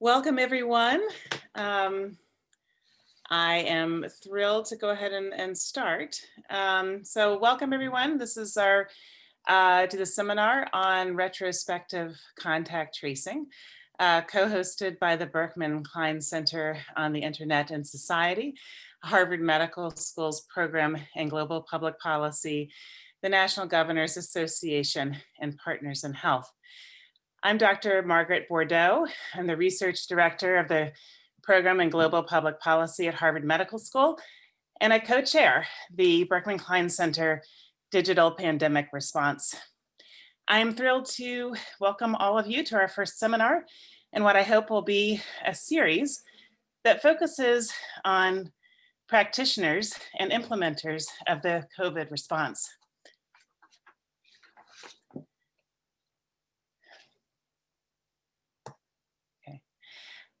Welcome, everyone. Um, I am thrilled to go ahead and, and start. Um, so welcome, everyone. This is our uh, to the seminar on retrospective contact tracing, uh, co-hosted by the Berkman Klein Center on the Internet and Society, Harvard Medical School's Program in Global Public Policy, the National Governors Association, and Partners in Health. I'm Dr. Margaret Bourdeau. I'm the research director of the program in global public policy at Harvard Medical School, and I co-chair the Berkman Klein Center Digital Pandemic Response. I'm thrilled to welcome all of you to our first seminar and what I hope will be a series that focuses on practitioners and implementers of the COVID response.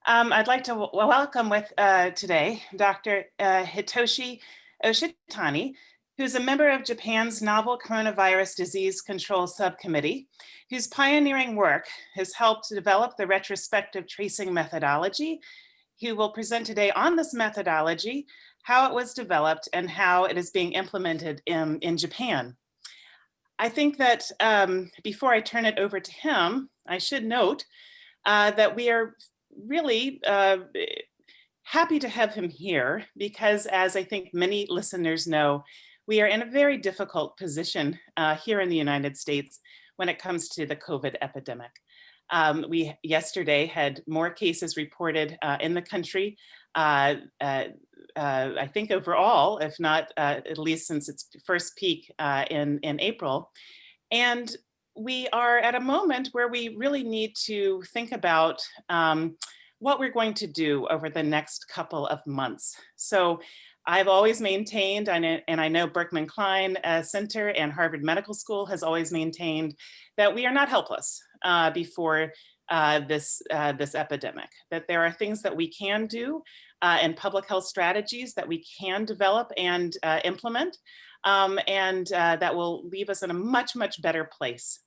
Um, I'd like to welcome with uh, today Dr. Uh, Hitoshi Oshitani, who's a member of Japan's Novel Coronavirus Disease Control Subcommittee, whose pioneering work has helped to develop the retrospective tracing methodology. He will present today on this methodology, how it was developed and how it is being implemented in, in Japan. I think that um, before I turn it over to him, I should note uh, that we are really uh, happy to have him here because as I think many listeners know, we are in a very difficult position uh, here in the United States when it comes to the COVID epidemic. Um, we yesterday had more cases reported uh, in the country, uh, uh, uh I think overall, if not uh, at least since its first peak in, in April. And we are at a moment where we really need to think about um, what we're going to do over the next couple of months. So I've always maintained, and I know Berkman Klein uh, Center and Harvard Medical School has always maintained that we are not helpless uh, before uh, this, uh, this epidemic, that there are things that we can do uh, and public health strategies that we can develop and implement, um, and that will leave us in a much, much better place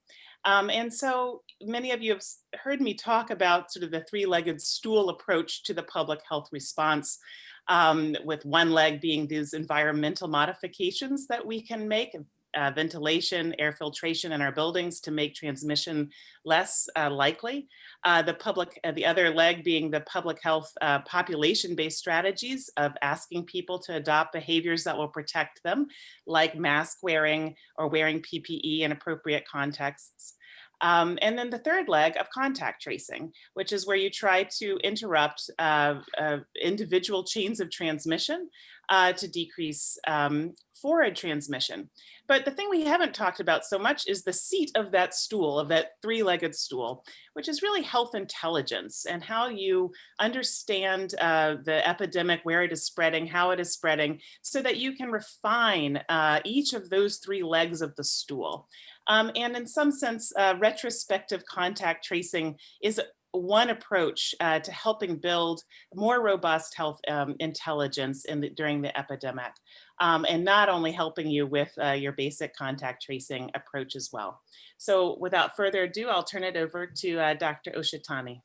um, and so many of you have heard me talk about sort of the three-legged stool approach to the public health response, um, with one leg being these environmental modifications that we can make, uh, ventilation, air filtration in our buildings to make transmission less uh, likely. Uh, the public, uh, the other leg being the public health uh, population-based strategies of asking people to adopt behaviors that will protect them, like mask wearing or wearing PPE in appropriate contexts. Um, and then the third leg of contact tracing, which is where you try to interrupt uh, uh, individual chains of transmission uh, to decrease um, forward transmission. But the thing we haven't talked about so much is the seat of that stool, of that three-legged stool, which is really health intelligence and how you understand uh, the epidemic, where it is spreading, how it is spreading, so that you can refine uh, each of those three legs of the stool. Um, and in some sense, uh, retrospective contact tracing is one approach uh, to helping build more robust health um, intelligence in the, during the epidemic, um, and not only helping you with uh, your basic contact tracing approach as well. So without further ado, I'll turn it over to uh, Dr. Oshitani.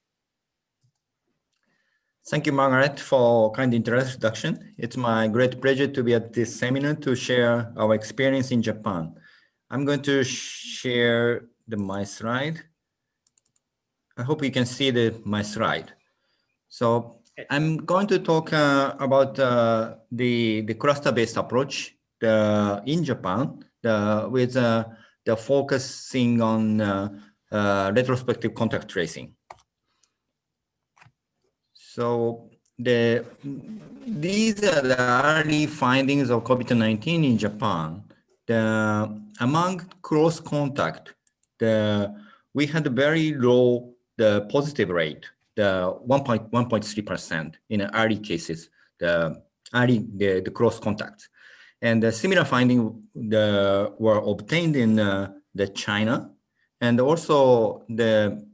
Thank you, Margaret, for kind introduction. It's my great pleasure to be at this seminar to share our experience in Japan. I'm going to share the my slide. I hope you can see the my slide. So I'm going to talk uh, about uh, the the cluster-based approach the, in Japan the, with uh, the focusing on uh, uh, retrospective contact tracing. So the these are the early findings of COVID-19 in Japan the among close contact, the we had a very low the positive rate, the 1.1.3 percent in early cases, the early the, the close contact, and the similar finding the were obtained in uh, the China, and also the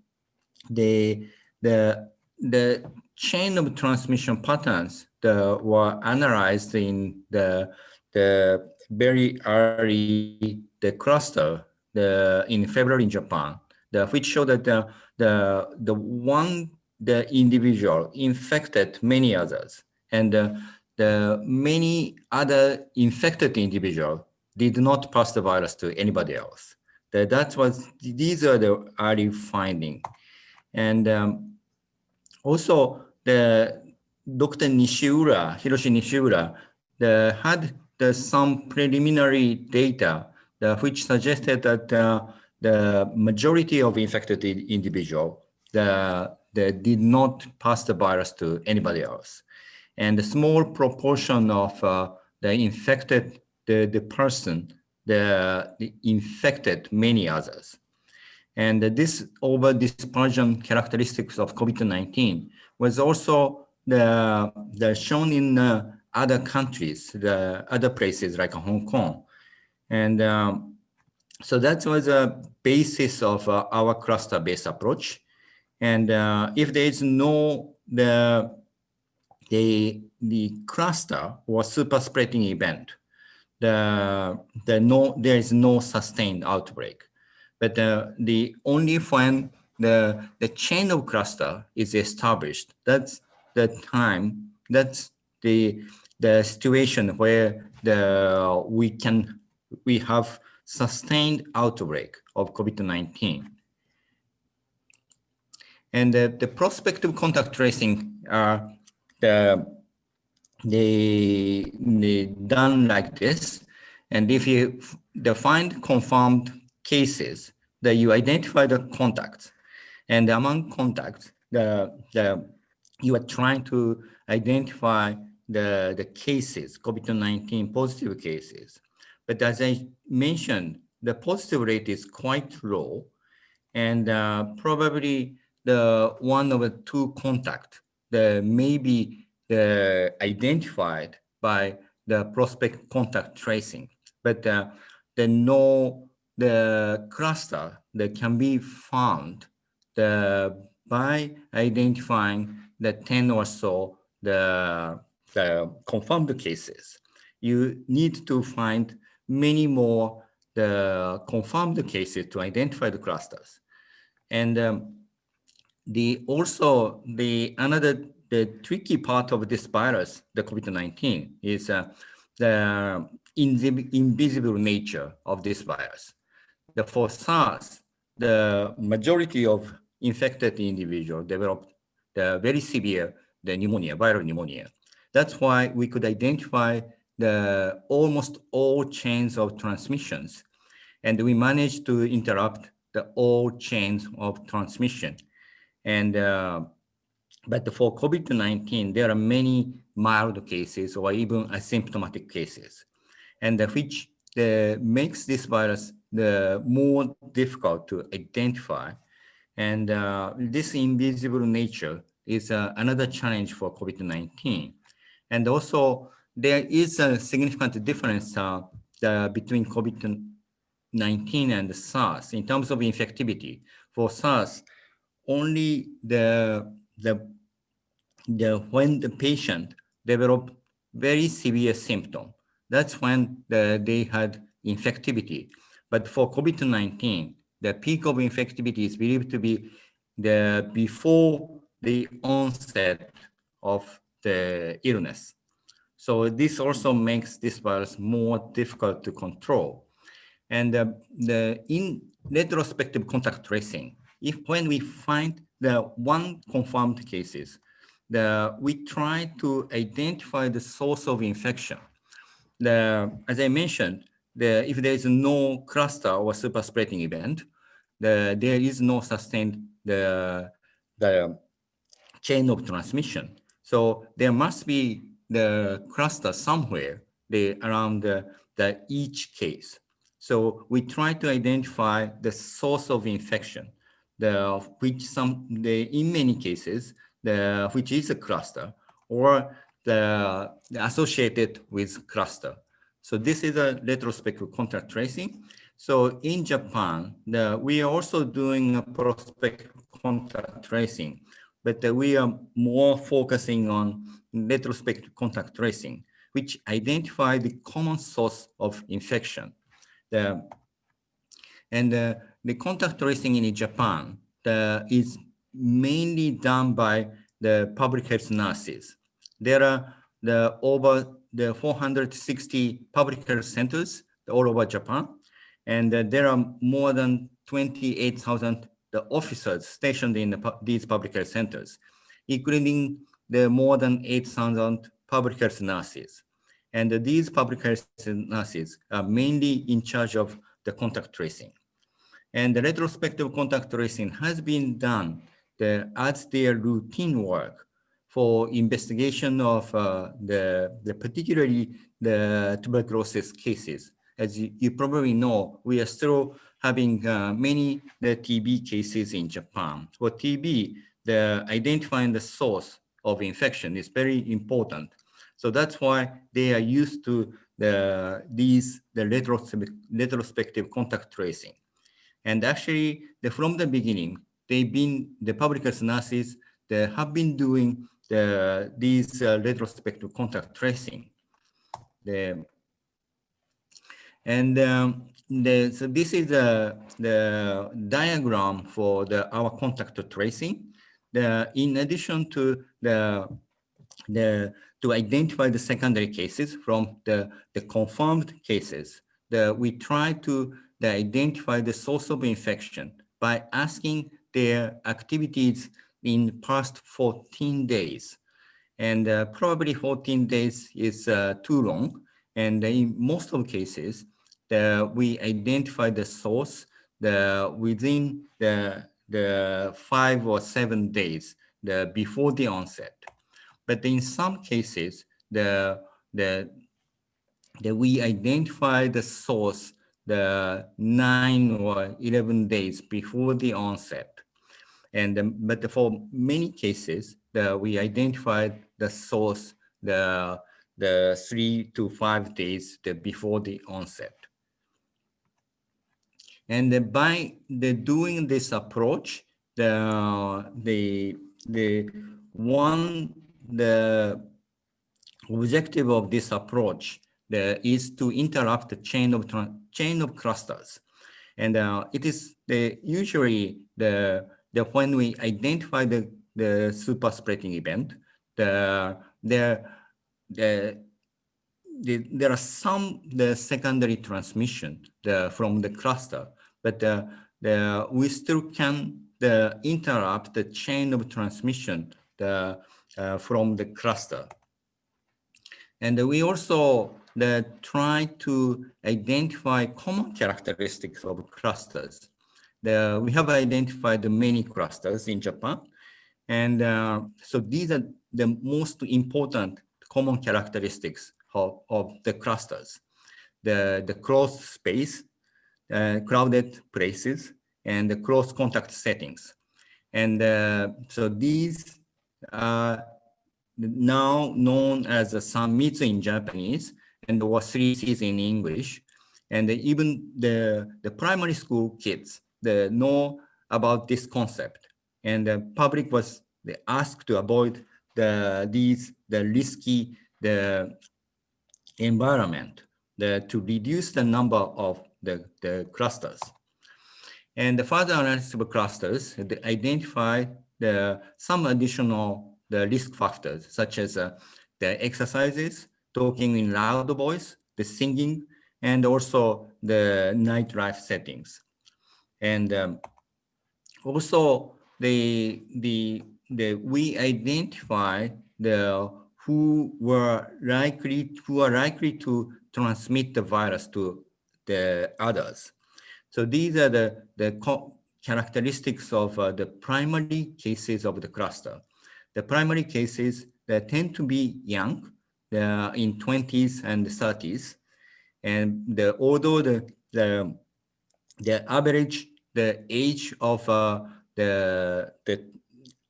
the the the chain of transmission patterns the, were analyzed in the the very early the cluster the in February in Japan, the which showed that the the the one the individual infected many others and uh, the many other infected individual did not pass the virus to anybody else. That, that was, these are the early finding. And um, also the Dr. Nishiura, Hiroshi Nishiura, the, had some preliminary data which suggested that uh, the majority of infected individual the did not pass the virus to anybody else. And a small proportion of uh, the infected the, the person the, the infected many others. And this over dispersion characteristics of COVID-19 was also the, the shown in uh, other countries, the other places like Hong Kong. And um, so that was a basis of uh, our cluster-based approach. And uh, if there is no the the the cluster or super spreading event, the the no there is no sustained outbreak. But uh, the only when the the chain of cluster is established, that's the time. That's the the situation where the we can we have sustained outbreak of COVID-19. And the, the prospective contact tracing are the, they, they done like this. And if you define confirmed cases, that you identify the contacts. And among contacts, the, the, you are trying to identify the, the cases, COVID-19 positive cases. But as I mentioned, the positive rate is quite low. And uh, probably the one of the two contact that may be the identified by the prospect contact tracing. But uh, the no the cluster that can be found the, by identifying the 10 or so the, the confirmed cases. You need to find many more the confirmed cases to identify the clusters. And um, the also the another the tricky part of this virus, the COVID-19, is uh, the invisible nature of this virus. The, for SARS, the majority of infected individuals developed the very severe the pneumonia, viral pneumonia. That's why we could identify the almost all chains of transmissions. And we managed to interrupt the all chains of transmission. And uh, but for COVID-19, there are many mild cases or even asymptomatic cases, and which uh, makes this virus the more difficult to identify. And uh, this invisible nature is uh, another challenge for COVID-19. And also, there is a significant difference uh, the, between COVID-19 and SARS in terms of infectivity. For SARS, only the, the, the when the patient developed very severe symptom, that's when the, they had infectivity. But for COVID-19, the peak of infectivity is believed to be the before the onset of the illness. So this also makes this virus more difficult to control. And uh, the in retrospective contact tracing, if when we find the one confirmed cases, the, we try to identify the source of infection. The, as I mentioned, the, if there is no cluster or super spreading event, the, there is no sustained the, the chain of transmission. So there must be the cluster somewhere the, around the, the each case. So we try to identify the source of infection the which some the in many cases the which is a cluster or the, the associated with cluster. So this is a retrospective contact tracing. So in Japan, the, we are also doing a prospective contact tracing, but we are more focusing on retrospective contact tracing, which identify the common source of infection. The, and uh, the contact tracing in Japan the, is mainly done by the public health nurses. There are the over the 460 public health centers all over Japan, and uh, there are more than 28,000 the officers stationed in the, these public health centers, including the more than 8,000 public health nurses. And these public health nurses are mainly in charge of the contact tracing. And the retrospective contact tracing has been done the, as their routine work for investigation of uh, the, the particularly the tuberculosis cases. As you, you probably know, we are still having uh, many the TB cases in Japan. For TB, the identifying the source of infection is very important. So that's why they are used to the these the retrospective contact tracing. And actually, the, from the beginning, they've been the public health nurses they have been doing the these uh, retrospective contact tracing. The, and um, the, so this is the, the diagram for the our contact tracing. The, in addition to the, the to identify the secondary cases from the, the confirmed cases, the, we try to the, identify the source of infection by asking their activities in past 14 days. And uh, probably 14 days is uh, too long. And in most of cases, the, we identify the source the, within the, the five or seven days the, before the onset. But in some cases, the, the, the, we identify the source the nine or 11 days before the onset. And um, but for many cases, the, we identified the source the the three to five days the, before the onset. And by the doing this approach, the the the one the objective of this approach the, is to interrupt the chain of chain of clusters, and uh, it is the usually the the when we identify the the super spreading event, the the the the, there are some the secondary transmission the, from the cluster, but the, we still can the, interrupt the chain of transmission the, uh, from the cluster. And we also the, try to identify common characteristics of clusters. The, we have identified many clusters in Japan. And uh, so these are the most important common characteristics of, of the clusters. The, the closed space, crowded places, and the close contact settings. And uh, so these are now known as the sanmitsu in Japanese and or 3Cs in English. And even the, the primary school kids they know about this concept. And the public was asked to avoid the these the risky the environment the, to reduce the number of the, the clusters. And the further analysis of clusters identify the some additional the risk factors such as uh, the exercises, talking in loud voice, the singing, and also the nightlife settings. And um, also the, the, the, we identify the who were likely, who are likely to transmit the virus to the others. So these are the, the characteristics of uh, the primary cases of the cluster. The primary cases that tend to be young, uh, in 20s and 30s. And the, although the, the, the average, the age of uh, the, the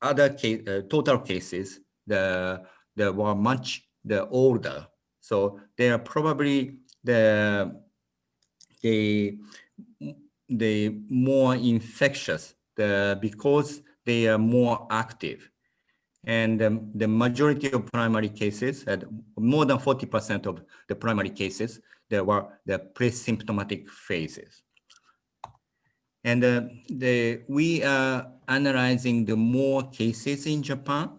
other case, uh, total cases, the, the were much the older. So they are probably the the the more infectious the because they are more active. And um, the majority of primary cases had more than 40% of the primary cases there were the pre-symptomatic phases. And uh, the, we are analyzing the more cases in Japan,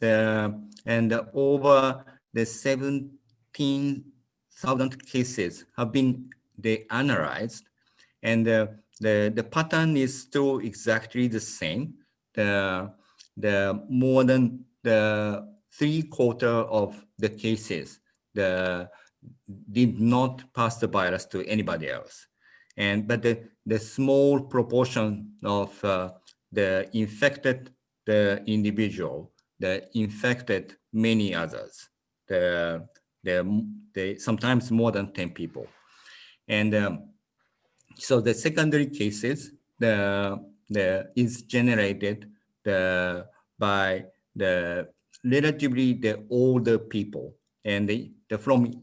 the, and over the 17,000 cases have been they analyzed, and uh, the the pattern is still exactly the same. The the more than the three quarter of the cases the did not pass the virus to anybody else and but the the small proportion of uh, the infected the individual the infected many others the the, the sometimes more than 10 people and um, so the secondary cases the the is generated the by the relatively the older people. And the, the from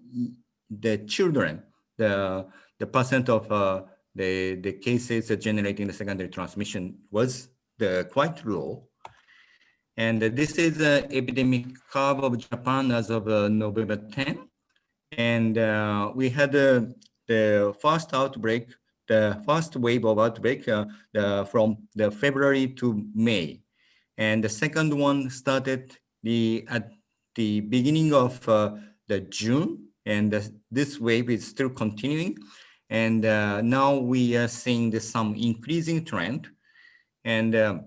the children the the percent of uh, the the cases generating the secondary transmission was the quite low. And this is the epidemic curve of Japan as of uh, November 10 and uh, we had uh, the first outbreak the first wave of outbreak uh, the, from the February to May and the second one started the at the beginning of uh, the June, and uh, this wave is still continuing. And uh, now we are seeing the, some increasing trend. And um,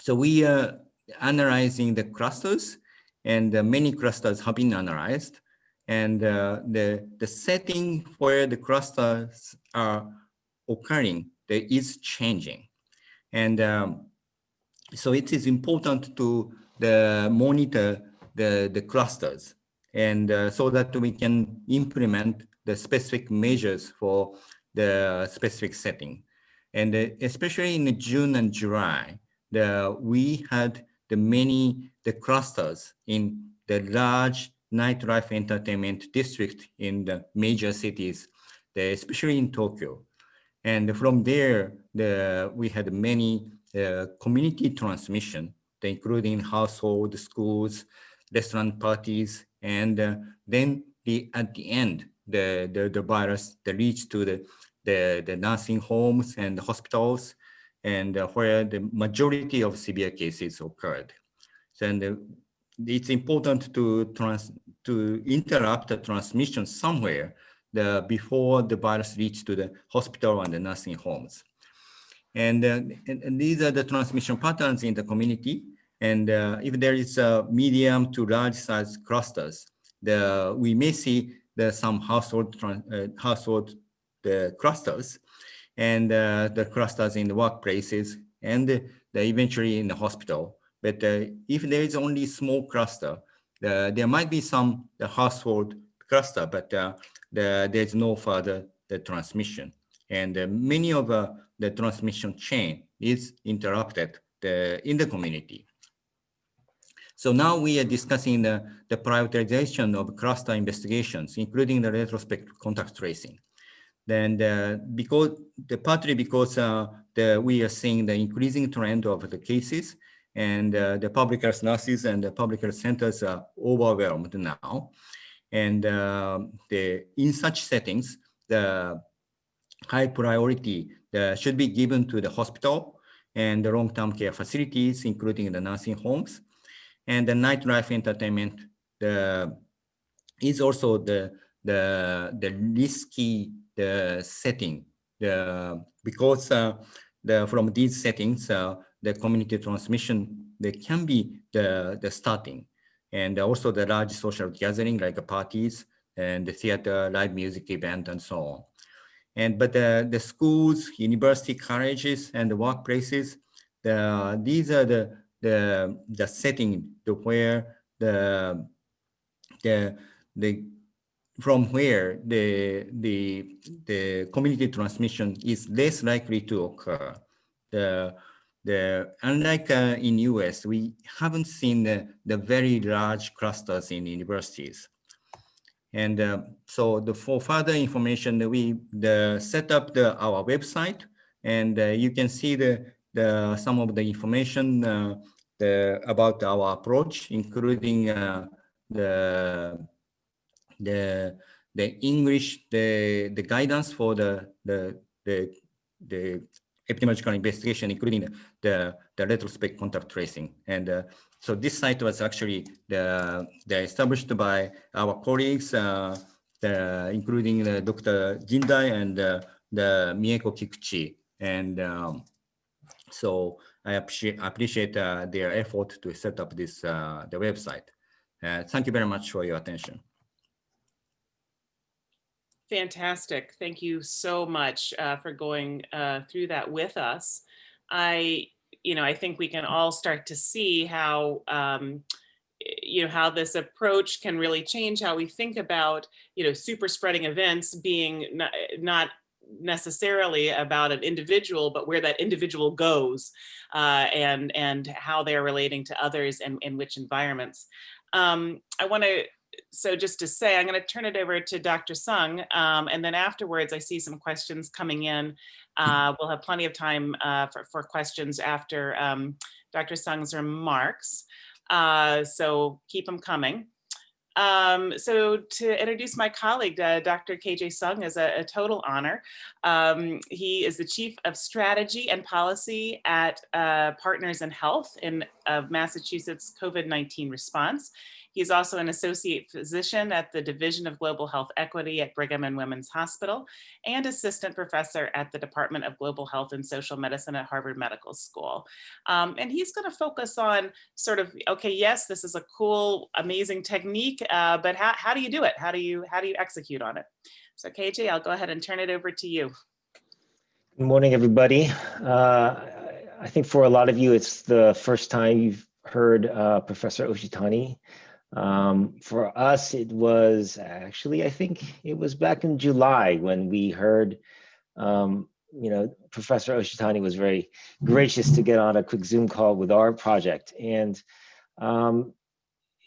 so we are analyzing the clusters, and uh, many clusters have been analyzed. And uh, the, the setting where the clusters are occurring, there is changing. And um, so it is important to the monitor the, the clusters and uh, so that we can implement the specific measures for the specific setting. And uh, especially in June and July, the, we had the many, the clusters in the large nightlife entertainment district in the major cities, especially in Tokyo. And from there, the, we had many uh, community transmission, including household, schools, restaurant parties, and uh, then the at the end, the, the, the virus the reached to the, the, the nursing homes and hospitals, and uh, where the majority of severe cases occurred. So, and uh, it's important to trans to interrupt the transmission somewhere the, before the virus reached to the hospital and the nursing homes. And, uh, and, and, these are the transmission patterns in the community. And uh, if there is a medium to large size clusters, the, we may see the, some household, uh, household the clusters and uh, the clusters in the workplaces and the, the eventually in the hospital. But uh, if there is only small cluster, there might be some the household cluster, but uh, the, there's no further the transmission. And many of the transmission chain is interrupted the, in the community. So now we are discussing the, the prioritization of cluster investigations, including the retrospective contact tracing. Then uh, because the partly because uh, the, we are seeing the increasing trend of the cases and uh, the public health nurses and the public health centers are overwhelmed now. And uh, the, in such settings, the high priority should be given to the hospital and the long-term care facilities, including the nursing homes. And the nightlife entertainment the, is also the, the, the risky the setting the, because uh, the, from these settings, uh, the community transmission, they can be the, the starting. And also the large social gathering like parties and the theater, live music event, and so on. And but the, the schools, university colleges, and the workplaces, the, these are the the the setting to where the the the from where the the the community transmission is less likely to occur. The the unlike uh, in US, we haven't seen the, the very large clusters in universities. And uh, so the, for further information, we the, set up the, our website and uh, you can see the, the some of the information uh, the, about our approach, including uh, the, the, the English, the, the guidance for the, the, the, the epidemiological investigation, including the, the retrospect contact tracing. And uh, so this site was actually the, the established by our colleagues, uh, the, including uh, Dr. Jindai and uh, the Mieko Kikuchi. And um, so I appreciate, appreciate uh, their effort to set up this uh, the website. Thank you very much for your attention. Fantastic. Thank you so much uh, for going uh, through that with us. I, you know, I think we can all start to see how, um, you know, how this approach can really change how we think about, you know, super spreading events being not, not necessarily about an individual, but where that individual goes uh, and, and how they're relating to others and in which environments. Um, I want to so just to say, I'm going to turn it over to Dr. Seung, um, and then afterwards I see some questions coming in. Uh, we'll have plenty of time uh, for, for, questions after um, Dr. Seung's remarks, uh, so keep them coming. Um, so to introduce my colleague, uh, Dr. KJ Seung is a, a total honor. Um, he is the Chief of Strategy and Policy at uh, Partners in Health in Massachusetts COVID-19 response. He's also an associate physician at the Division of Global Health Equity at Brigham and Women's Hospital and assistant professor at the Department of Global Health and Social Medicine at Harvard Medical School. Um, and he's going to focus on sort of, okay, yes, this is a cool, amazing technique, uh, but how, how do you do it? How do you, how do you execute on it? So KJ, I'll go ahead and turn it over to you. Good morning, everybody. Uh, I think for a lot of you, it's the first time you've heard uh, Professor Oshitani um, for us, it was actually, I think it was back in July when we heard, um, you know, Professor Oshitani was very gracious to get on a quick Zoom call with our project. And um,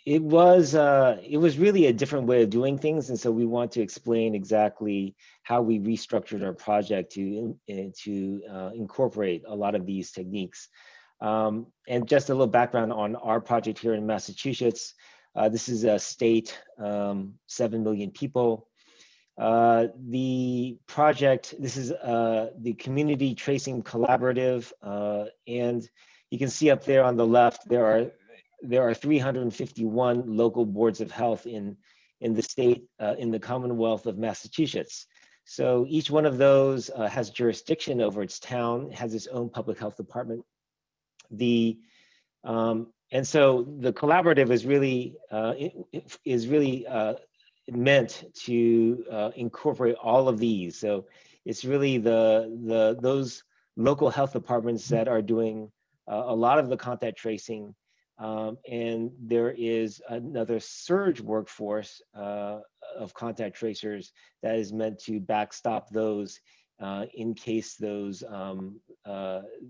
it was uh, it was really a different way of doing things. And so we want to explain exactly how we restructured our project to, to uh, incorporate a lot of these techniques. Um, and just a little background on our project here in Massachusetts. Uh, this is a state, um, 7 million people. Uh, the project, this is uh, the Community Tracing Collaborative, uh, and you can see up there on the left, there are there are 351 local boards of health in, in the state, uh, in the Commonwealth of Massachusetts. So each one of those uh, has jurisdiction over its town, has its own public health department. The um, and so the collaborative is really uh, is really uh, meant to uh, incorporate all of these. So it's really the the those local health departments that are doing uh, a lot of the contact tracing, um, and there is another surge workforce uh, of contact tracers that is meant to backstop those uh, in case those um,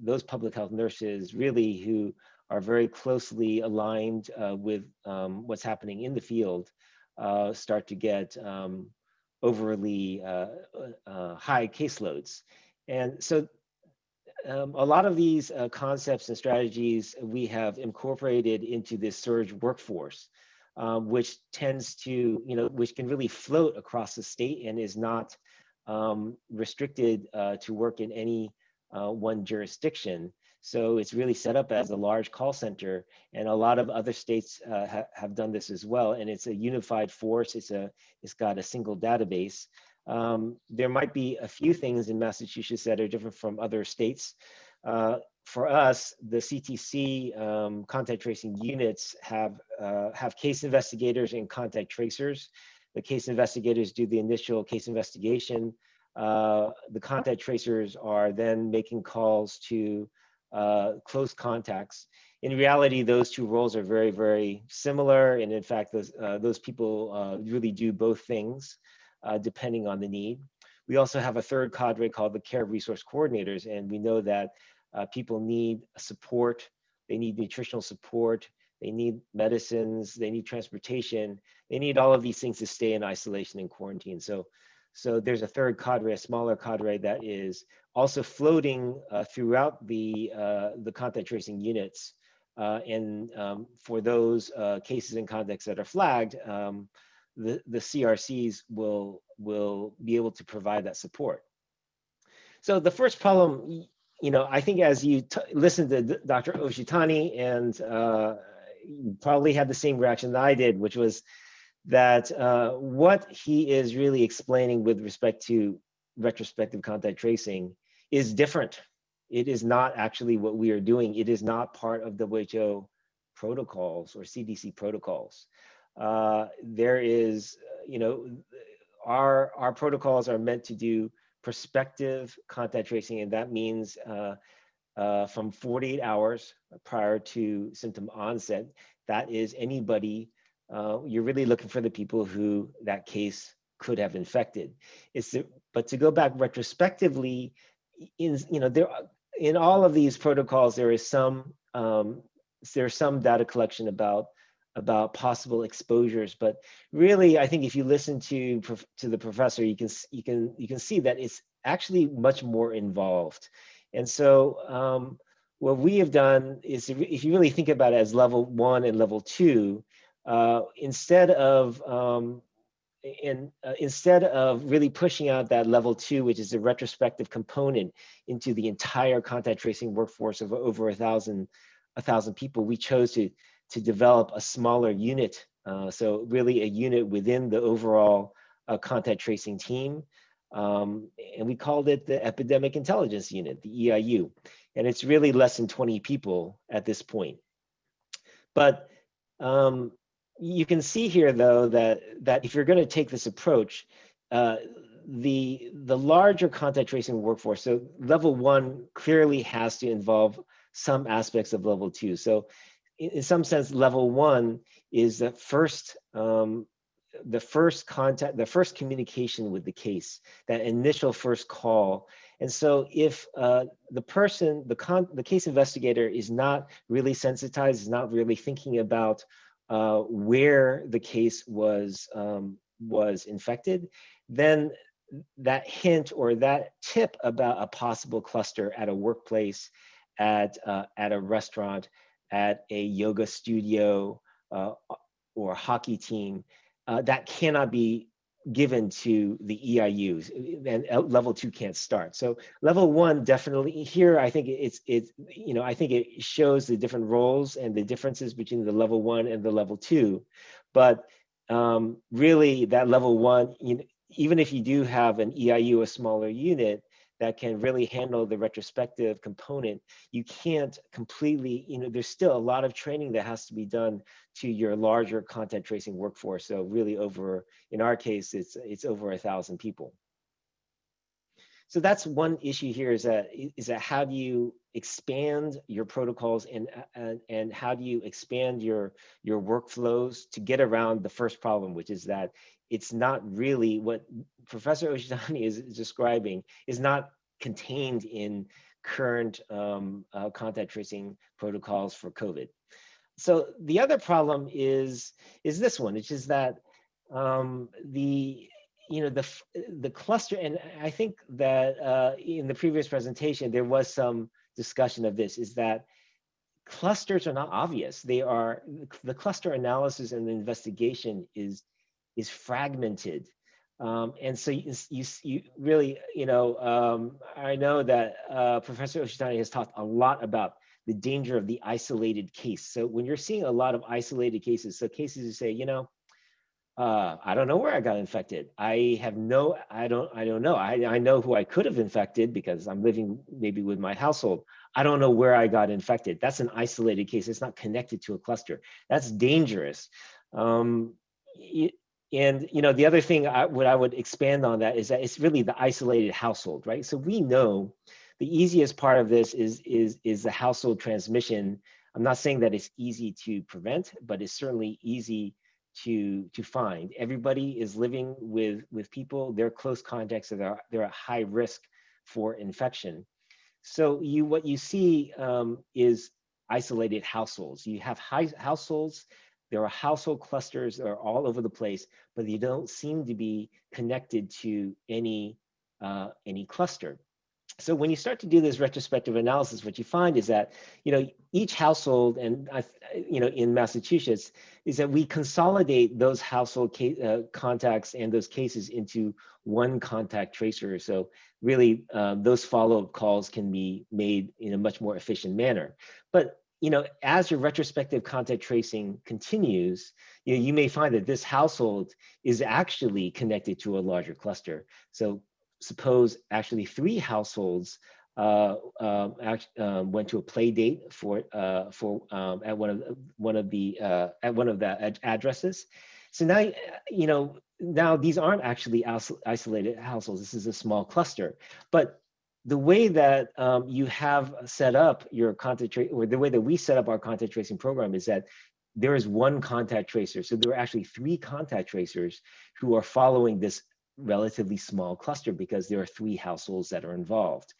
those public health nurses really who are very closely aligned uh, with um, what's happening in the field uh, start to get um, overly uh, uh high caseloads. And so um, a lot of these uh, concepts and strategies we have incorporated into this surge workforce, um, which tends to, you know, which can really float across the state and is not um, restricted uh, to work in any one jurisdiction. So it's really set up as a large call center, and a lot of other states uh, ha have done this as well. And it's a unified force. It's a it's got a single database. Um, there might be a few things in Massachusetts that are different from other states. Uh, for us, the CTC um, contact tracing units have uh, have case investigators and contact tracers. The case investigators do the initial case investigation. Uh, the contact tracers are then making calls to uh, close contacts. In reality, those two roles are very, very similar. And in fact, those, uh, those people uh, really do both things uh, depending on the need. We also have a third cadre called the care resource coordinators. And we know that uh, people need support, they need nutritional support, they need medicines, they need transportation, they need all of these things to stay in isolation and quarantine. So so there's a third cadre, a smaller cadre that is also floating uh, throughout the, uh, the contact tracing units. Uh, and um, for those uh, cases and contacts that are flagged, um, the, the CRCs will, will be able to provide that support. So the first problem you know, I think as you listen to Dr. Oshitani, and uh, probably had the same reaction that I did, which was that uh, what he is really explaining with respect to retrospective contact tracing is different. It is not actually what we are doing. It is not part of the WHO protocols or CDC protocols. Uh, there is, you know, our our protocols are meant to do prospective contact tracing, and that means uh, uh, from 48 hours prior to symptom onset. That is anybody. Uh, you're really looking for the people who that case could have infected. It's the, but to go back retrospectively, in you know there in all of these protocols there is some um, there's some data collection about about possible exposures but really i think if you listen to to the professor you can you can you can see that it's actually much more involved and so um, what we have done is if you really think about it as level one and level two uh, instead of um, in, uh, instead of really pushing out that level two, which is a retrospective component into the entire contact tracing workforce of over a thousand, a thousand people, we chose to to develop a smaller unit. Uh, so really a unit within the overall uh, contact tracing team. Um, and we called it the Epidemic Intelligence Unit, the EIU. And it's really less than 20 people at this point. But um, you can see here, though, that, that if you're going to take this approach, uh, the, the larger contact tracing workforce, so level one clearly has to involve some aspects of level two. So in, in some sense, level one is the first um, the first contact, the first communication with the case, that initial first call. And so if uh, the person, the, con the case investigator is not really sensitized, is not really thinking about uh, where the case was, um, was infected, then that hint or that tip about a possible cluster at a workplace, at, uh, at a restaurant, at a yoga studio uh, or hockey team, uh, that cannot be given to the EIUs and level two can't start. So level one definitely here, I think it's, it's, you know, I think it shows the different roles and the differences between the level one and the level two. But um, really that level one, you know, even if you do have an EIU, a smaller unit, that can really handle the retrospective component, you can't completely, you know, there's still a lot of training that has to be done to your larger content tracing workforce. So really over, in our case, it's, it's over a thousand people. So that's one issue here is that, is that how do you expand your protocols and, and, and how do you expand your, your workflows to get around the first problem, which is that it's not really what Professor Oshitani is describing is not contained in current um, uh, contact tracing protocols for COVID. So the other problem is is this one, which is that um, the you know the the cluster, and I think that uh, in the previous presentation there was some discussion of this, is that clusters are not obvious. They are the cluster analysis and the investigation is is fragmented. Um, and so you, you, you, really, you know, um, I know that uh, Professor Oshitani has talked a lot about the danger of the isolated case. So when you're seeing a lot of isolated cases, so cases who say, you know, uh, I don't know where I got infected. I have no, I don't, I don't know. I, I know who I could have infected because I'm living maybe with my household. I don't know where I got infected. That's an isolated case. It's not connected to a cluster. That's dangerous. Um, and you know, the other thing I, what I would expand on that is that it's really the isolated household, right? So we know the easiest part of this is is is the household transmission. I'm not saying that it's easy to prevent, but it's certainly easy to to find. Everybody is living with with people. They're close contacts. So they're they're at high risk for infection. So you what you see um, is isolated households. You have high households there are household clusters that are all over the place, but they don't seem to be connected to any, uh, any cluster. so when you start to do this retrospective analysis, what you find is that, you know, each household and, you know, in Massachusetts is that we consolidate those household uh, contacts and those cases into one contact tracer. So really uh, those follow-up calls can be made in a much more efficient manner. But you know, as your retrospective contact tracing continues, you, know, you may find that this household is actually connected to a larger cluster. So suppose actually three households uh, um, um, went to a play date for uh, for um, at one of one of the uh, at one of the ad addresses. So now you know now these aren't actually isolated households. This is a small cluster, but the way that um, you have set up your contact or the way that we set up our contact tracing program is that there is one contact tracer. So there are actually three contact tracers who are following this relatively small cluster because there are three households that are involved.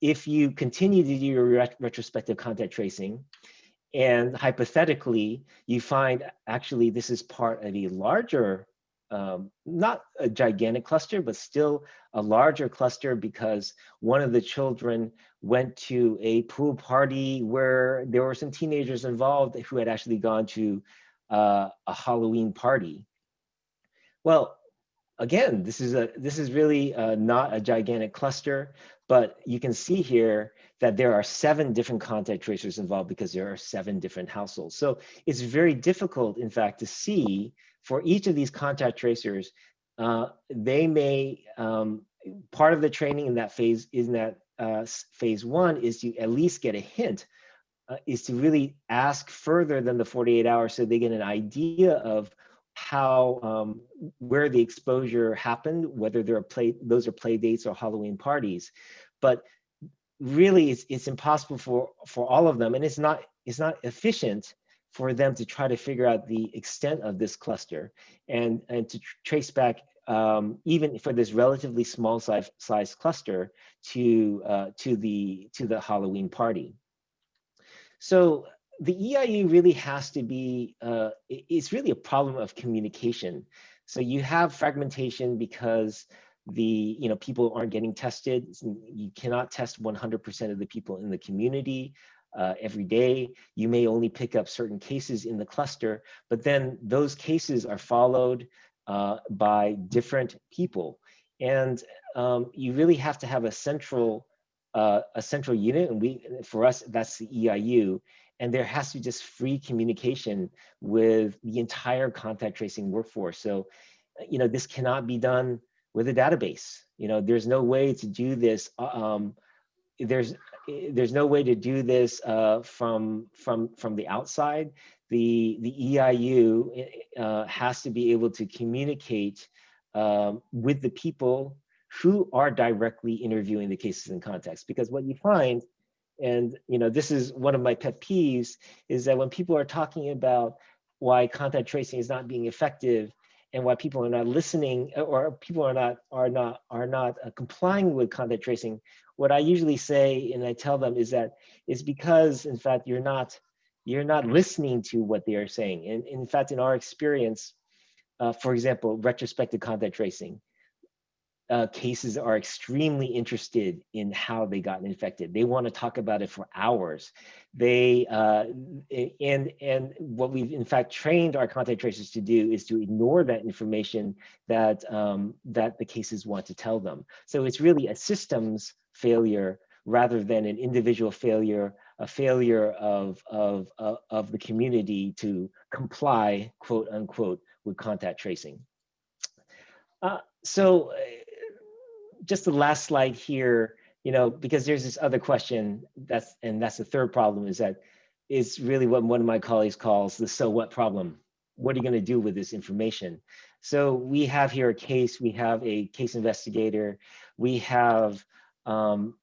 If you continue to do your ret retrospective contact tracing, and hypothetically, you find actually this is part of a larger, um, not a gigantic cluster, but still a larger cluster because one of the children went to a pool party where there were some teenagers involved who had actually gone to uh, a Halloween party. Well, again, this is a this is really uh, not a gigantic cluster, but you can see here that there are seven different contact tracers involved because there are seven different households. So it's very difficult, in fact, to see for each of these contact tracers, uh, they may, um, part of the training in that phase, in that uh, phase one is to at least get a hint, uh, is to really ask further than the 48 hours so they get an idea of how um, where the exposure happened, whether there are play those are play dates or Halloween parties, but really it's, it's impossible for for all of them, and it's not it's not efficient for them to try to figure out the extent of this cluster and and to tr trace back um, even for this relatively small size size cluster to uh, to the to the Halloween party. So the EIU really has to be, uh, it's really a problem of communication. So you have fragmentation because the, you know, people aren't getting tested. You cannot test 100% of the people in the community uh, every day. You may only pick up certain cases in the cluster, but then those cases are followed uh, by different people. And um, you really have to have a central uh, a central unit, and we for us that's the EIU, and there has to be just free communication with the entire contact tracing workforce. So, you know, this cannot be done with a database. You know, there's no way to do this. Uh, um, there's there's no way to do this uh, from from from the outside. The the EIU uh, has to be able to communicate um, with the people who are directly interviewing the cases and contacts. Because what you find and you know, this is one of my pet peeves is that when people are talking about why contact tracing is not being effective and why people are not listening or people are not are not are not uh, complying with contact tracing, what I usually say and I tell them is that it's because in fact you're not you're not listening to what they are saying. And in fact, in our experience, uh, for example, retrospective contact tracing, uh, cases are extremely interested in how they got infected. They want to talk about it for hours. They uh, and and what we've in fact trained our contact tracers to do is to ignore that information that um, that the cases want to tell them. So it's really a systems failure rather than an individual failure, a failure of of of, of the community to comply, quote unquote, with contact tracing. Uh, so just the last slide here, you know, because there's this other question that's, and that's the third problem is that is really what one of my colleagues calls the so what problem. What are you going to do with this information? So we have here a case, we have a case investigator, we have, um,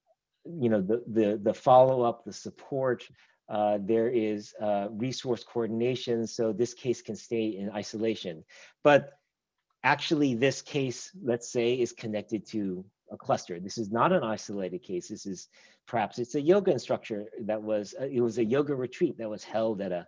you know, the, the, the follow-up, the support, uh, there is uh, resource coordination, so this case can stay in isolation. But actually this case, let's say, is connected to a cluster. This is not an isolated case. This is perhaps it's a yoga instructor that was, uh, it was a yoga retreat that was held at a,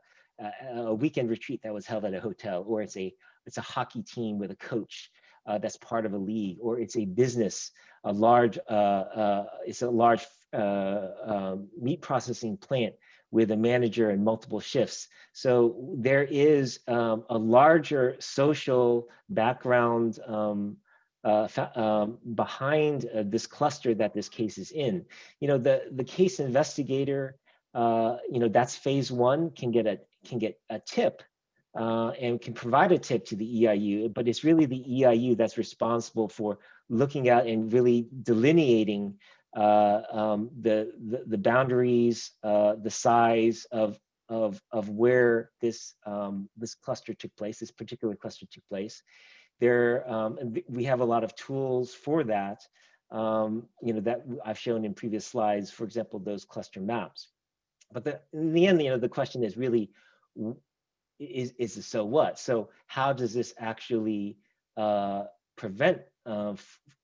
a, weekend retreat that was held at a hotel, or it's a, it's a hockey team with a coach uh, that's part of a league, or it's a business, a large, uh, uh, it's a large uh, um, meat processing plant with a manager and multiple shifts. So there is um, a larger social background um, uh, um, behind uh, this cluster that this case is in. You know, the, the case investigator, uh, you know, that's phase one, can get a, can get a tip uh, and can provide a tip to the EIU, but it's really the EIU that's responsible for looking at and really delineating uh, um, the, the, the boundaries, uh, the size of of of where this um, this cluster took place, this particular cluster took place. There, um, we have a lot of tools for that. Um, you know that I've shown in previous slides. For example, those cluster maps. But the, in the end, you know, the question is really, is is it so what? So how does this actually uh, prevent uh,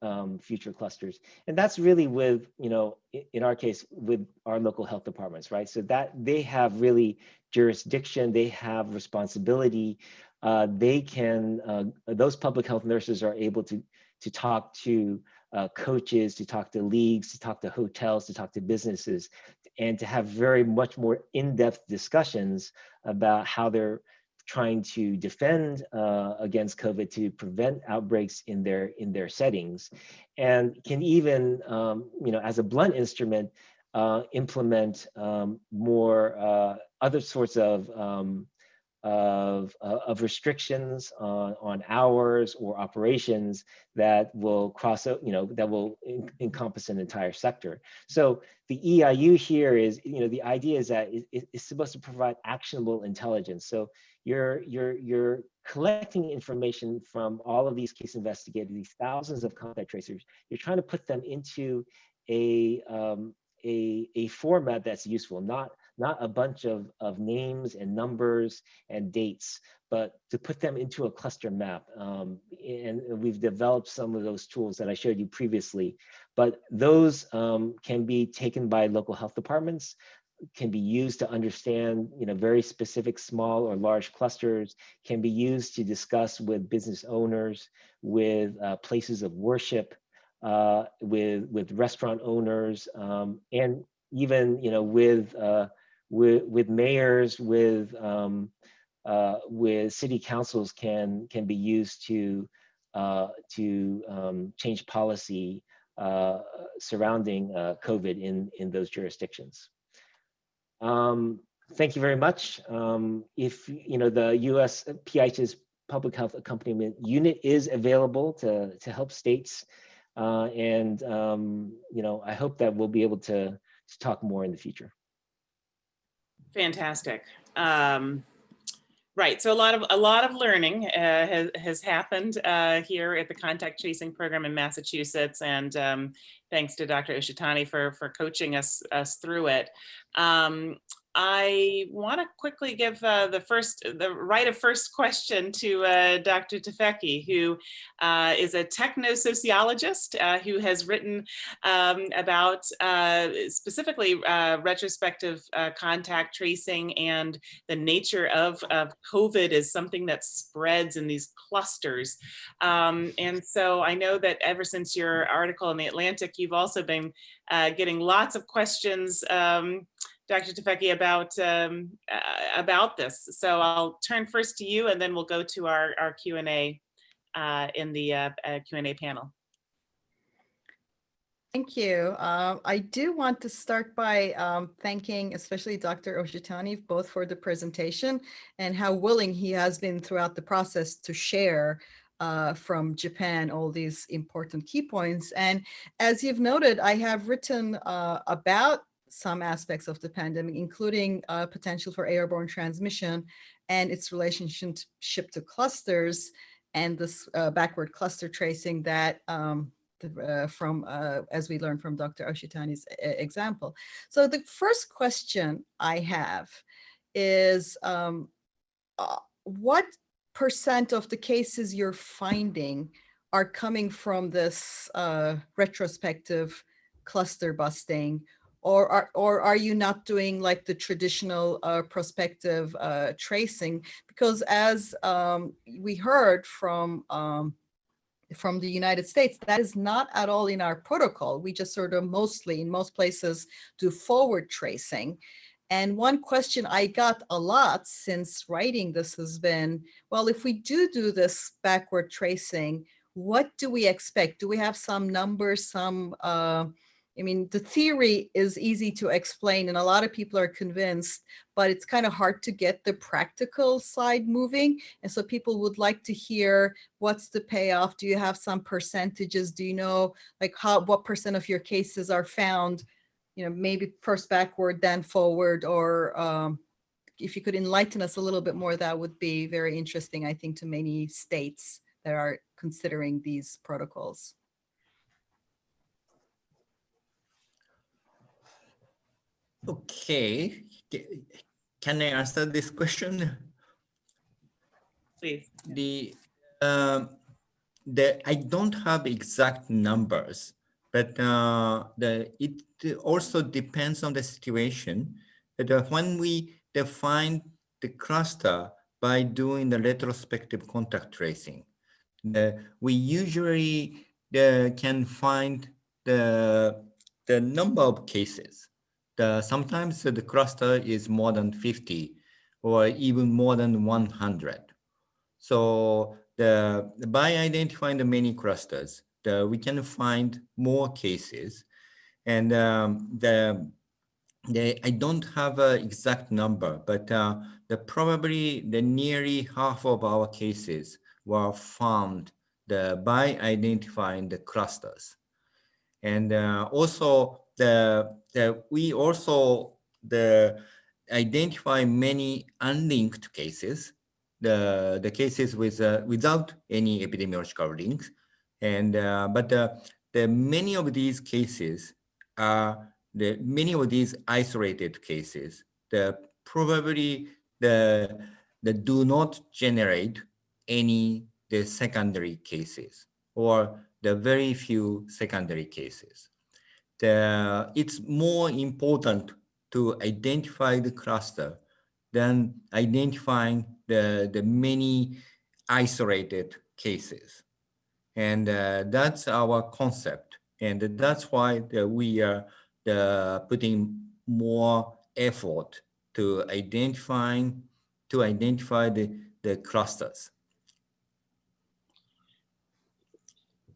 um, future clusters. And that's really with, you know, in our case, with our local health departments, right? So that they have really jurisdiction, they have responsibility. Uh, they can, uh, those public health nurses are able to, to talk to uh, coaches, to talk to leagues, to talk to hotels, to talk to businesses, and to have very much more in-depth discussions about how they're trying to defend uh, against COVID to prevent outbreaks in their in their settings, and can even, um, you know, as a blunt instrument, uh, implement um, more uh, other sorts of um, of, uh, of restrictions on, on hours or operations that will cross you know, that will en encompass an entire sector. So the EIU here is, you know, the idea is that it, it's supposed to provide actionable intelligence. So you're, you're, you're collecting information from all of these case investigators, these thousands of contact tracers. You're trying to put them into a, um, a, a format that's useful, not, not a bunch of, of names and numbers and dates, but to put them into a cluster map. Um, and we've developed some of those tools that I showed you previously, but those um, can be taken by local health departments can be used to understand you know very specific small or large clusters can be used to discuss with business owners with uh, places of worship uh, with with restaurant owners um, and even you know with uh, with with mayors with um, uh, with city councils can can be used to uh, to um, change policy uh, surrounding COVID in in those jurisdictions. Um, thank you very much. Um, if you know the U.S. PH's public health accompaniment unit is available to to help states, uh, and um, you know I hope that we'll be able to to talk more in the future. Fantastic. Um, right. So a lot of a lot of learning uh, has, has happened uh, here at the contact tracing program in Massachusetts, and um, thanks to Dr. Oshitani for for coaching us us through it. Um, I want to quickly give uh, the first, the right of first question to uh, Dr. Tufekci, who uh, is a techno-sociologist uh, who has written um, about uh, specifically uh, retrospective contact tracing and the nature of, of COVID is something that spreads in these clusters. Um, and so I know that ever since your article in The Atlantic, you've also been getting lots of questions um, Dr. Tufekci about um, uh, about this. So I'll turn first to you, and then we'll go to our our Q and A uh, in the uh, uh Q and A panel. Thank you. Uh, I do want to start by um, thanking especially Dr. Oshitani both for the presentation and how willing he has been throughout the process to share uh, from Japan, all these important key points. And as you've noted, I have written uh, about some aspects of the pandemic, including uh, potential for airborne transmission and its relationship to clusters and this uh, backward cluster tracing that um, uh, from, uh, as we learned from Dr. Oshitani's example. So the first question I have is um, uh, what percent of the cases you're finding are coming from this uh, retrospective cluster busting or are, or are you not doing like the traditional uh, prospective uh, tracing? Because as um, we heard from um, from the United States. That is not at all in our protocol. We just sort of mostly, in most places, do forward tracing. And one question I got a lot since writing this has been, well, if we do do this backward tracing, what do we expect? Do we have some numbers, some, uh, I mean, the theory is easy to explain and a lot of people are convinced, but it's kind of hard to get the practical side moving. And so people would like to hear what's the payoff? Do you have some percentages? Do you know like how, what percent of your cases are found, you know, maybe first backward, then forward, or um, if you could enlighten us a little bit more, that would be very interesting, I think, to many states that are considering these protocols. Okay, can I answer this question? Please. The, um, the, I don't have exact numbers, but uh, the, it also depends on the situation. But uh, when we define the cluster by doing the retrospective contact tracing, the, we usually uh, can find the, the number of cases. The, sometimes the cluster is more than 50 or even more than 100. So the, by identifying the many clusters, the, we can find more cases. And um, the, the, I don't have an exact number, but uh, the probably the nearly half of our cases were found the, by identifying the clusters. And uh, also the, the we also the identify many unlinked cases, the the cases with uh, without any epidemiological links, and uh, but uh, the many of these cases are the many of these isolated cases. The probably the the do not generate any the secondary cases or the very few secondary cases. The, it's more important to identify the cluster than identifying the, the many isolated cases. And uh, that's our concept. And that's why the, we are the, putting more effort to identifying to identify the, the clusters.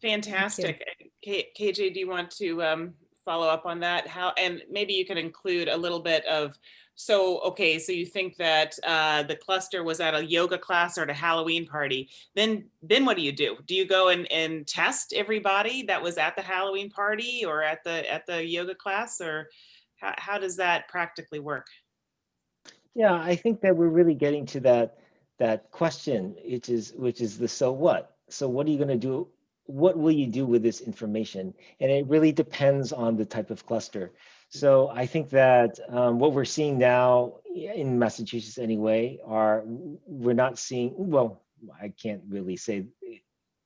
Fantastic. K- KJ, do you want to um, follow up on that? How, and maybe you can include a little bit of, so, okay, so you think that uh, the cluster was at a yoga class or at a Halloween party. Then, then what do you do? Do you go and, and test everybody that was at the Halloween party or at the, at the yoga class? Or how, how does that practically work? Yeah, I think that we're really getting to that that question, which is which is the so what. So what are you going to do? What will you do with this information? And it really depends on the type of cluster. So I think that um, what we're seeing now in Massachusetts anyway are we're not seeing well, I can't really say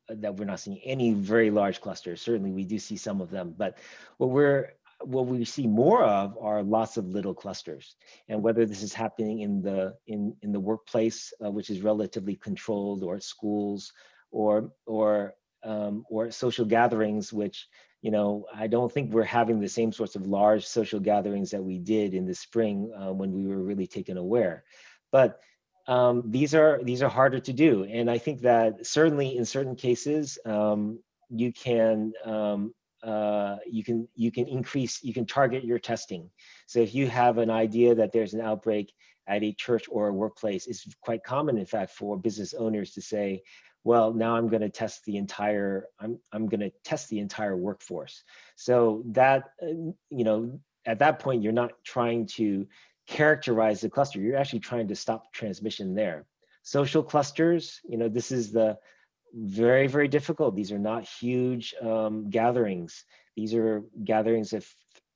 that we're not seeing any very large clusters. Certainly we do see some of them, but what we're what we see more of are lots of little clusters and whether this is happening in the in in the workplace uh, which is relatively controlled or at schools or or um, or social gatherings which you know i don't think we're having the same sorts of large social gatherings that we did in the spring uh, when we were really taken aware but um, these are these are harder to do and i think that certainly in certain cases um, you can um, uh, you can you can increase you can target your testing. So if you have an idea that there's an outbreak at a church or a workplace, it's quite common, in fact, for business owners to say, "Well, now I'm going to test the entire I'm I'm going to test the entire workforce." So that uh, you know at that point you're not trying to characterize the cluster. You're actually trying to stop transmission there. Social clusters, you know, this is the very, very difficult. These are not huge um, gatherings. These are gatherings of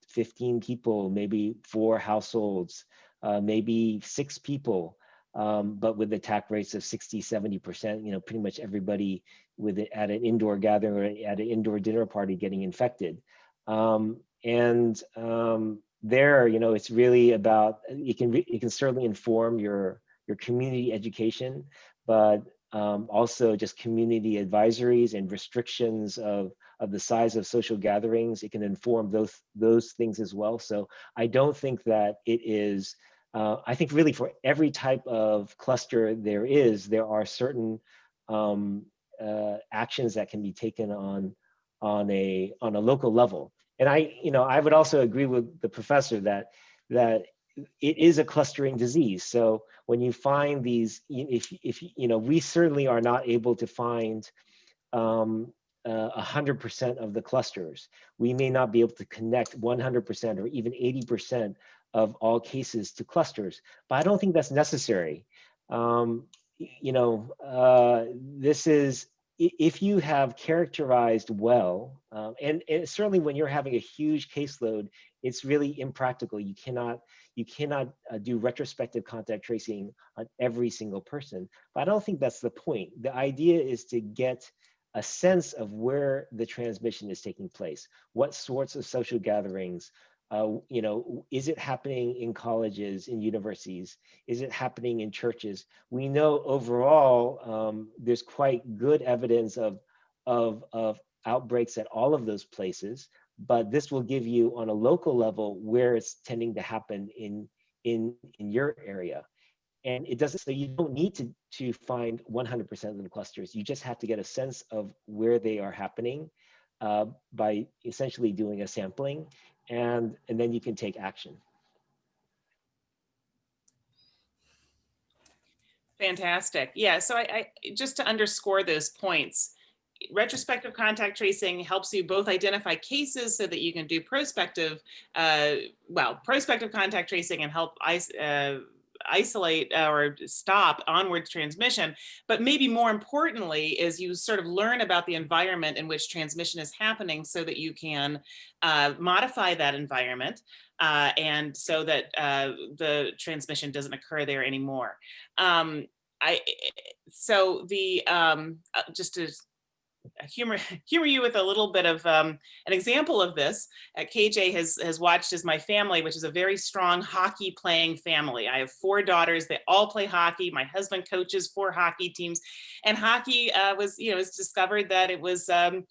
15 people, maybe four households, uh, maybe six people, um, but with attack rates of 60, 70%, you know, pretty much everybody with it at an indoor gathering or at an indoor dinner party getting infected. Um, and um, there, you know, it's really about, you can, you can certainly inform your, your community education, but um, also just community advisories and restrictions of, of the size of social gatherings. It can inform those, those things as well. So I don't think that it is, uh, I think really for every type of cluster there is, there are certain um, uh, actions that can be taken on, on, a, on a local level. And I, you know, I would also agree with the professor that, that it is a clustering disease. So when you find these, if, if you know, we certainly are not able to find um, uh, 100% of the clusters. We may not be able to connect 100% or even 80% of all cases to clusters, but I don't think that's necessary. Um, you know, uh, this is, if you have characterized well, um, and, and certainly when you're having a huge caseload, it's really impractical. You cannot, you cannot uh, do retrospective contact tracing on every single person. But I don't think that's the point. The idea is to get a sense of where the transmission is taking place, what sorts of social gatherings, uh, you know, is it happening in colleges, in universities? Is it happening in churches? We know overall um, there's quite good evidence of, of, of outbreaks at all of those places but this will give you on a local level where it's tending to happen in in in your area and it doesn't so you don't need to to find 100% of the clusters you just have to get a sense of where they are happening uh, by essentially doing a sampling and and then you can take action. Fantastic. Yeah so I, I just to underscore those points retrospective contact tracing helps you both identify cases so that you can do prospective, uh, well, prospective contact tracing and help uh, isolate or stop onward transmission. But maybe more importantly is you sort of learn about the environment in which transmission is happening so that you can uh, modify that environment uh, and so that uh, the transmission doesn't occur there anymore. Um, I, so the, um, uh, just to humor humor you with a little bit of um, an example of this. Uh, KJ has has watched as my family, which is a very strong hockey playing family. I have four daughters; they all play hockey. My husband coaches four hockey teams, and hockey uh, was you know was discovered that it was um,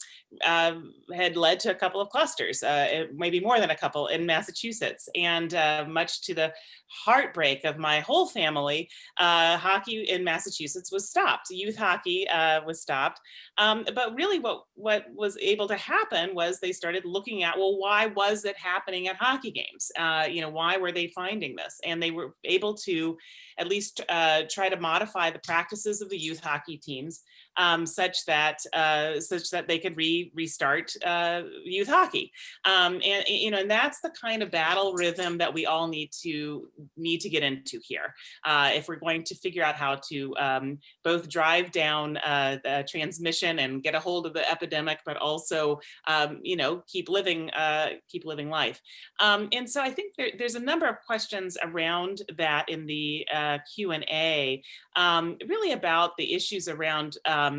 uh, had led to a couple of clusters, uh, maybe more than a couple in Massachusetts, and uh, much to the heartbreak of my whole family, uh, hockey in Massachusetts was stopped. Youth hockey was stopped. Um, but really what, what was able to happen was they started looking at, well, why was it happening at hockey games? Uh, you know, why were they finding this? And they were able to at least uh, try to modify the practices of the youth hockey teams um, such that uh, such that they could re restart uh, youth hockey. Um, and you know, and that's the kind of battle rhythm that we all need to need to get into here uh, if we're going to figure out how to um, both drive down uh, the transmission and get a hold of the epidemic, but also um, you know keep living uh, keep living life. Um, and so I think there, there's a number of questions around that in the uh, Q&A, um, really about the issues around um,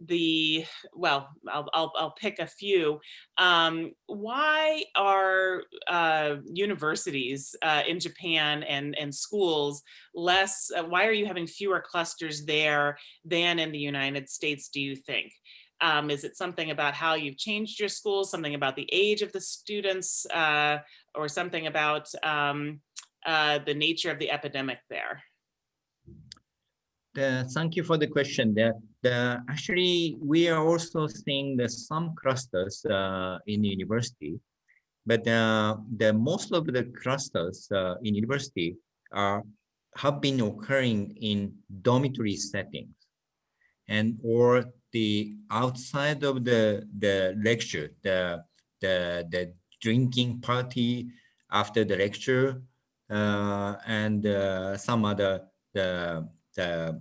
the well I'll, I'll, I'll, pick a few. Um, why are uh, universities uh, in Japan and and schools less uh, why are you having fewer clusters there than in the United States do you think? Um, is it something about how you've changed your school something about the age of the students uh, or something about um, uh, the nature of the epidemic there the, thank you for the question. The, the, actually, we are also seeing the, some clusters uh, in university, but uh, the most of the clusters uh, in university are have been occurring in dormitory settings, and or the outside of the the lecture, the the the drinking party after the lecture, uh, and uh, some other the the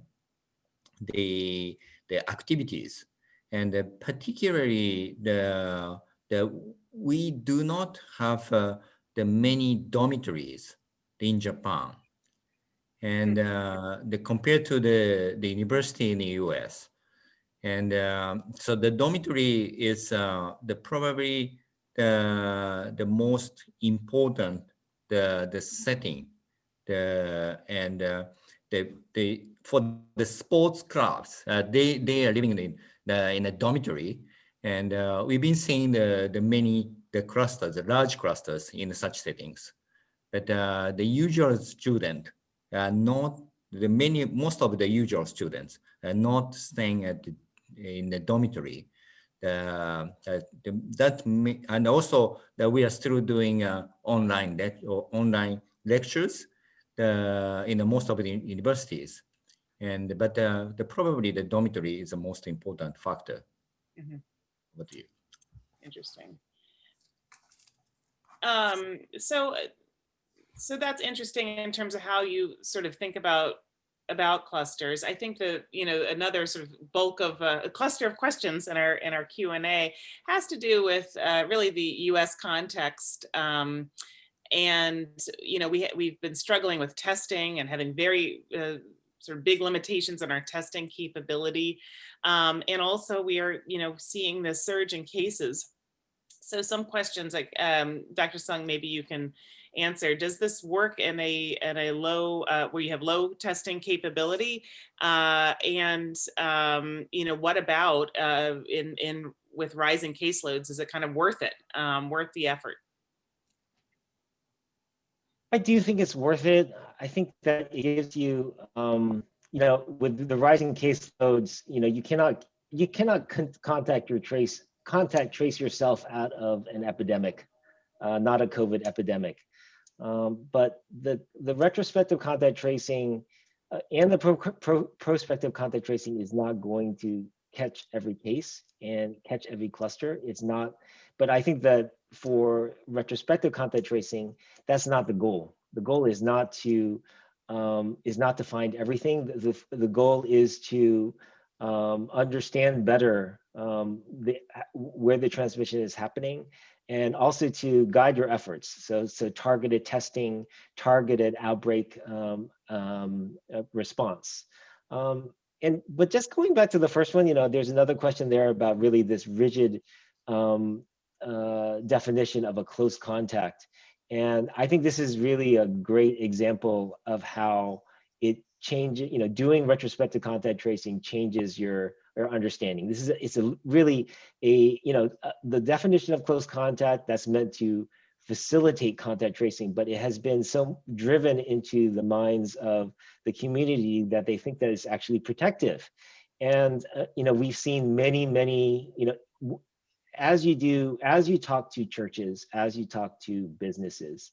the the activities. And uh, particularly the the we do not have uh, the many dormitories in Japan. And hmm. uh, the compared to the the university in the US and uh, so the dormitory is uh, the probably the the most important the the setting. The and uh, they, they, for the sports clubs, uh, they, they are living in the, in a dormitory. And uh, we've been seeing the, the many, the clusters, the large clusters in such settings. But uh, the usual student, uh, not the many, most of the usual students are not staying at the, in the dormitory. Uh, that, and also that we are still doing uh, online that or online lectures uh, in the most of the universities. And but uh, the probably the dormitory is the most important factor. Mhm. What do you? Interesting. Um, so, uh, so that's interesting in terms of how you sort of think about about clusters. I think that you know another sort of bulk of uh, a cluster of questions in our in our Q and A has to do with uh, really the U.S. context. Um, and you know we we've been struggling with testing and having very uh, sort of big limitations on our testing capability, um, and also we are you know seeing this surge in cases. So some questions like um, Dr. Seung, maybe you can answer. Does this work in a in a low uh, where you have low testing capability? Uh, and um, you know what about uh, in in with rising caseloads? Is it kind of worth it? Um, worth the effort? I do think it's worth it. I think that it gives you, um, you know, with the rising caseloads, you know, you cannot you cannot con- contact your trace contact trace yourself out of an epidemic, uh, not a COVID epidemic. Um, but the the retrospective contact tracing uh, and the pro- pro- prospective contact tracing is not going to catch every case and catch every cluster. It's not. But I think that for retrospective contact tracing, that's not the goal. The goal is not to um, is not to find everything. The, the goal is to um, understand better um, the, where the transmission is happening and also to guide your efforts. So, so targeted testing, targeted outbreak um, um, uh, response. Um, and but just going back to the first one, you know, there's another question there about really this rigid um, uh, definition of a close contact. And I think this is really a great example of how it changes, you know, doing retrospective contact tracing changes your, your understanding. This is, a, it's a really a, you know, uh, the definition of close contact that's meant to facilitate contact tracing, but it has been so driven into the minds of the community that they think that it's actually protective. And, uh, you know, we've seen many, many, you know, as you do, as you talk to churches, as you talk to businesses,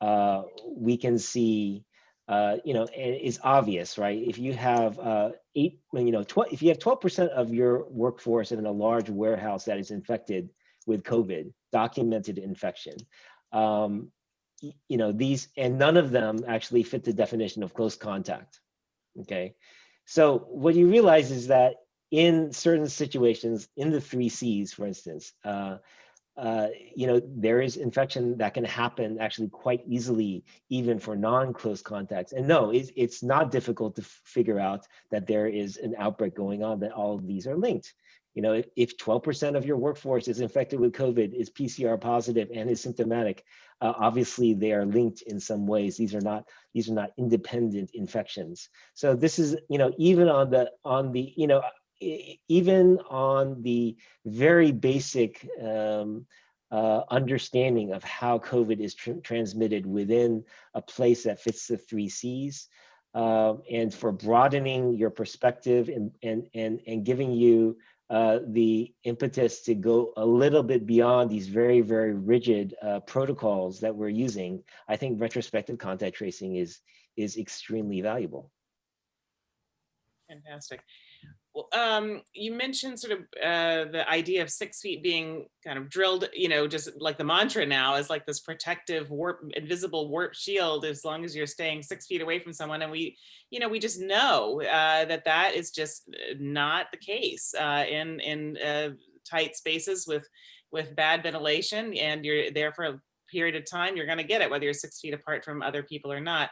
uh, we can see, uh, you know, it's obvious, right? If you have uh, eight, you know, 12, if you have 12% of your workforce in a large warehouse that is infected with COVID, documented infection, um, you know, these, and none of them actually fit the definition of close contact, okay? So what you realize is that in certain situations, in the three C's, for instance, uh, uh, you know, there is infection that can happen actually quite easily, even for non-close contacts. And no, it's, it's not difficult to figure out that there is an outbreak going on, that all of these are linked. You know, if 12% of your workforce is infected with COVID, is PCR positive and is symptomatic, uh, obviously they are linked in some ways. These are not these are not independent infections. So this is, you know, even on the on the, you know, even on the very basic um, uh, understanding of how COVID is tr transmitted within a place that fits the three C's, uh, and for broadening your perspective and and and and giving you uh, the impetus to go a little bit beyond these very very rigid uh, protocols that we're using, I think retrospective contact tracing is is extremely valuable. Fantastic. Um, you mentioned sort of uh, the idea of six feet being kind of drilled, you know, just like the mantra now is like this protective warp, invisible warp shield, as long as you're staying six feet away from someone. And we, you know, we just know uh, that that is just uh, not the case uh, in in uh, tight spaces with with bad ventilation, and you're there for period of time, you're going to get it, whether you're six feet apart from other people or not.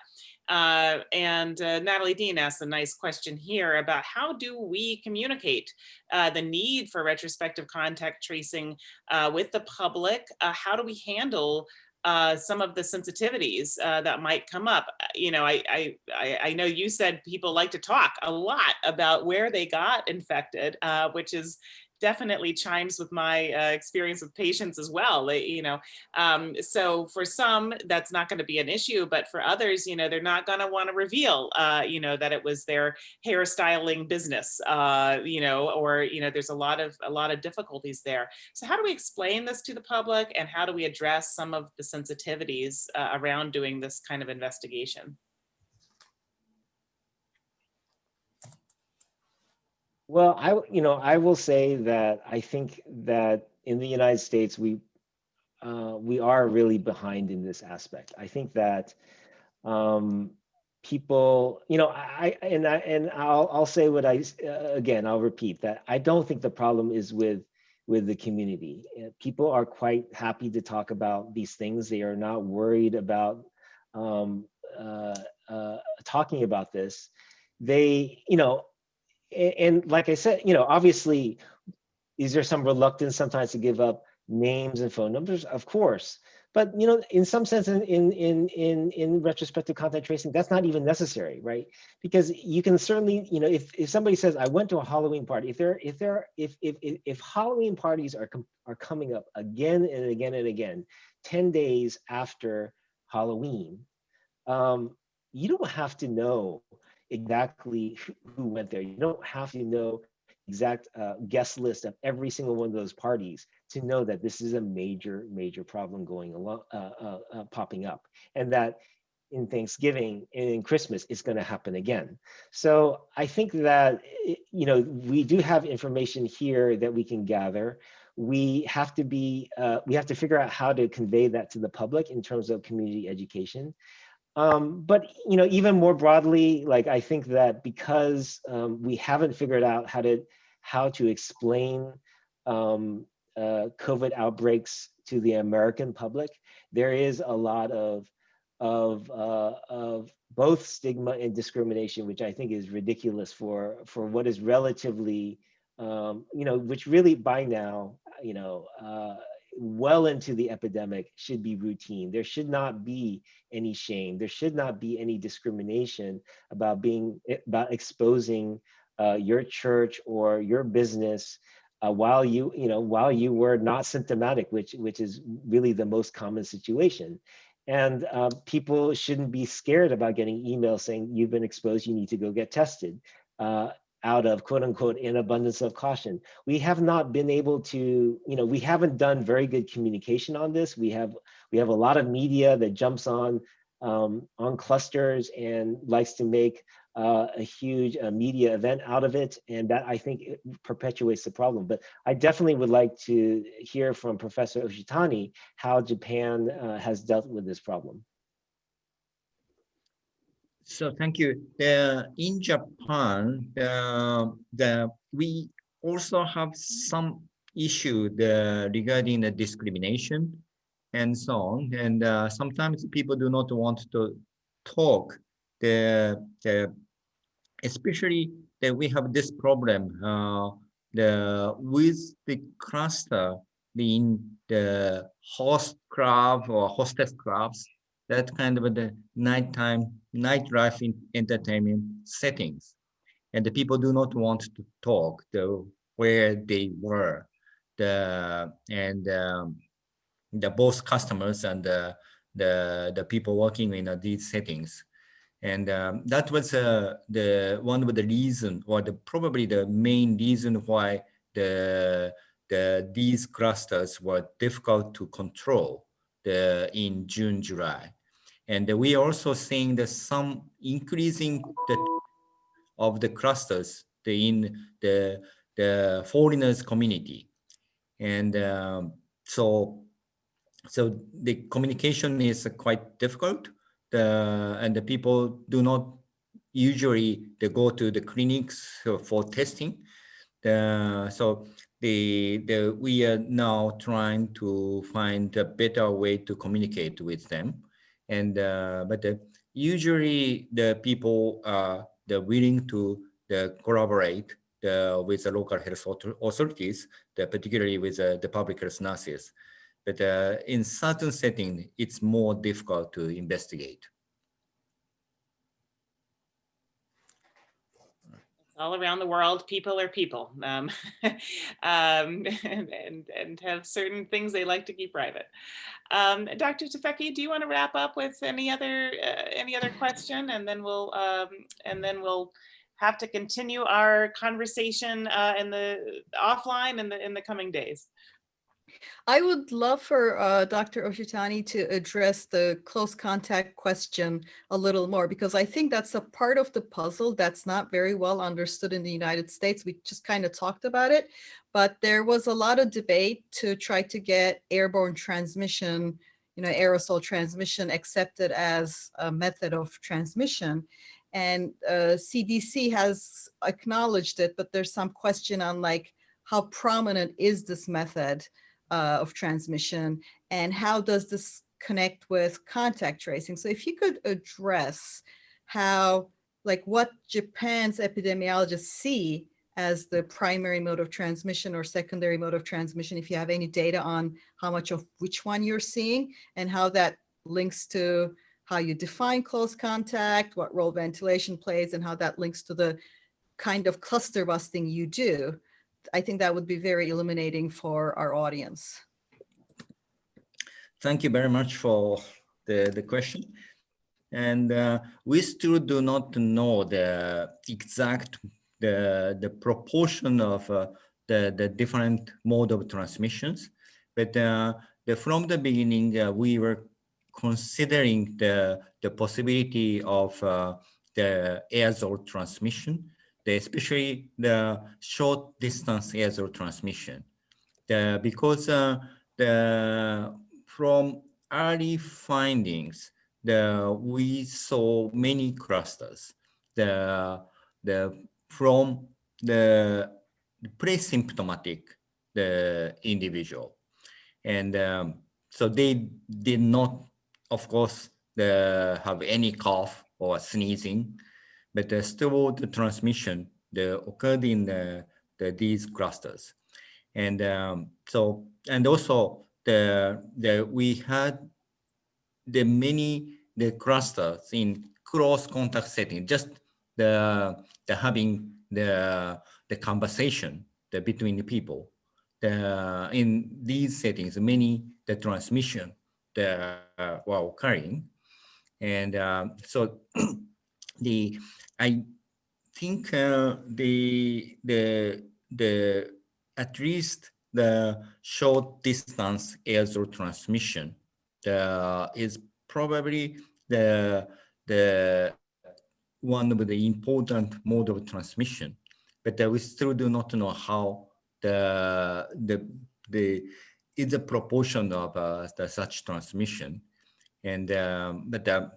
Uh, and uh, Natalie Dean asked a nice question here about how do we communicate uh, the need for retrospective contact tracing uh, with the public? Uh, how do we handle uh, some of the sensitivities uh, that might come up. You know, I, I, I, I know you said people like to talk a lot about where they got infected, uh, which is definitely chimes with my uh, experience with patients as well. You know, um, so for some, that's not going to be an issue, but for others, you know, they're not going to want to reveal, uh, you know, that it was their hairstyling business, uh, you know, or you know, there's a lot of a lot of difficulties there. So how do we explain this to the public, and how do we address some of the sensitivities uh, around doing this kind of investigation? Well, I, you know, I will say that I think that in the United States, we, uh, we are really behind in this aspect. I think that um, people, you know, I, I- and I, and I'll, I'll say what I, uh, again, I'll repeat that I don't think the problem is with, with the community. Uh, People are quite happy to talk about these things. They are not worried about um, uh, uh, talking about this. They, you know, and like I said, you know, obviously, is there some reluctance sometimes to give up names and phone numbers? Of course. But you know, in some sense, in in in in, in retrospective contact tracing, that's not even necessary, right? Because you can certainly, you know, if, if somebody says, I went to a Halloween party, if there if there if if if, if Halloween parties are are coming up again and again and again, 10 days after Halloween, um, you don't have to know exactly who- went there. You don't have to know exact uh, guest list of every single one of those parties to know that this is a major, major problem going along, uh, uh, uh, popping up, and that in Thanksgiving and in Christmas it's going to happen again. So I think that you know we do have information here that we can gather. We have to be, uh, we have to figure out how to convey that to the public in terms of community education. Um, but you know, even more broadly, like I think that because um, we haven't figured out how to how to explain um, uh, COVID outbreaks to the American public, there is a lot of of uh, of both stigma and discrimination, which I think is ridiculous for for what is relatively, um, you know, which really by now, you know, uh, well into the epidemic should be routine. There should not be any shame. There should not be any discrimination about being about exposing uh, your church or your business uh, while you you know while you were not symptomatic, which which is really the most common situation. And uh, people shouldn't be scared about getting emails saying you've been exposed, you need to go get tested. Out of quote unquote an abundance of caution. We have not been able to, you know, we haven't done very good communication on this. We have we have a lot of media that jumps on um, on clusters and likes to make uh, a huge uh, media event out of it, and that I think perpetuates the problem. But I definitely would like to hear from Professor Oshitani how Japan uh, has dealt with this problem. So thank you. The, in Japan, the, the, we also have some issue the, regarding the discrimination and so on. And uh, sometimes people do not want to talk. The, the especially that we have this problem uh, the with the cluster in the host club or hostess clubs that kind of the nighttime nightlife in entertainment settings. And the people do not want to talk the where they were. The and um, the both customers and the the, the people working in uh, these settings. And um, that was uh, the one of the reason or the probably the main reason why the the these clusters were difficult to control the in June July and we are also seeing the some increasing the of the clusters in the the foreigners community. And um, so so the communication is quite difficult. The and the people do not usually they go to the clinics for testing. The so the the we are now trying to find a better way to communicate with them and uh, but the, usually the people are the willing to the collaborate the, with the local health authorities the, particularly with uh, the public health nurses but uh, in certain setting, it's more difficult to investigate. All around the world, people are people um, um, and, and, have certain things they like to keep private. Um, Dr. Tufekci, do you want to wrap up with any other uh, any other question, and then we'll um, and then we'll have to continue our conversation uh, in the offline in the in the coming days. I would love for uh, Dr. Oshitani to address the close contact question a little more because I think that's a part of the puzzle that's not very well understood in the United States. We just kind of talked about it, but there was a lot of debate to try to get airborne transmission, you know, aerosol transmission accepted as a method of transmission. And uh, CDC has acknowledged it, but there's some question on like how prominent is this method? Uh, of transmission and how does this connect with contact tracing? So if you could address how, like what Japan's epidemiologists see as the primary mode of transmission or secondary mode of transmission, if you have any data on how much of which one you're seeing and how that links to how you define close contact, what role ventilation plays, and how that links to the kind of cluster busting you do. I think that would be very illuminating for our audience. Thank you very much for the, the question. And uh, we still do not know the exact, the, the proportion of uh, the, the different mode of transmissions. But uh, the, from the beginning, uh, we were considering the, the possibility of uh, the aerosol transmission especially the short distance aerosol transmission. The, because uh, the, from early findings, the, we saw many clusters the, the, from the pre-symptomatic the individual. And um, so they did not, of course, the, have any cough or sneezing but uh, still the transmission the occurred in the, the these clusters. And um, so, and also the, the, we had the many, the clusters in close contact setting, just the, the having the, the conversation the, between the people. The, in these settings, many, the transmission the, uh, were occurring. And um, so the I think uh, the the the at least the short distance aerosol transmission the, is probably the the one of the important mode of transmission, but uh, we still do not know how the the the is a proportion of uh, the such transmission, and um, but uh,